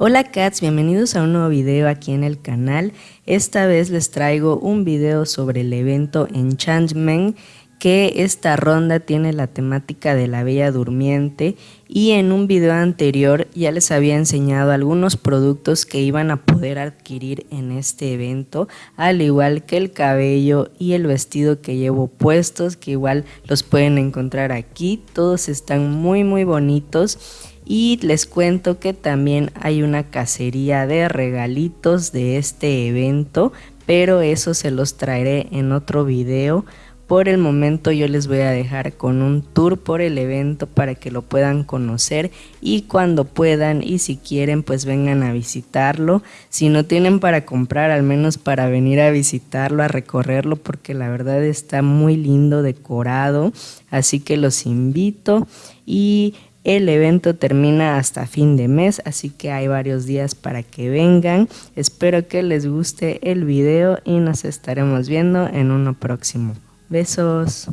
Hola cats, bienvenidos a un nuevo video aquí en el canal. Esta vez les traigo un video sobre el evento Enchantment que esta ronda tiene la temática de la Bella Durmiente y en un video anterior ya les había enseñado algunos productos que iban a poder adquirir en este evento al igual que el cabello y el vestido que llevo puestos que igual los pueden encontrar aquí todos están muy muy bonitos y les cuento que también hay una cacería de regalitos de este evento, pero eso se los traeré en otro video. Por el momento yo les voy a dejar con un tour por el evento para que lo puedan conocer y cuando puedan y si quieren pues vengan a visitarlo. Si no tienen para comprar al menos para venir a visitarlo, a recorrerlo porque la verdad está muy lindo decorado. Así que los invito y el evento termina hasta fin de mes, así que hay varios días para que vengan. Espero que les guste el video y nos estaremos viendo en uno próximo. Besos.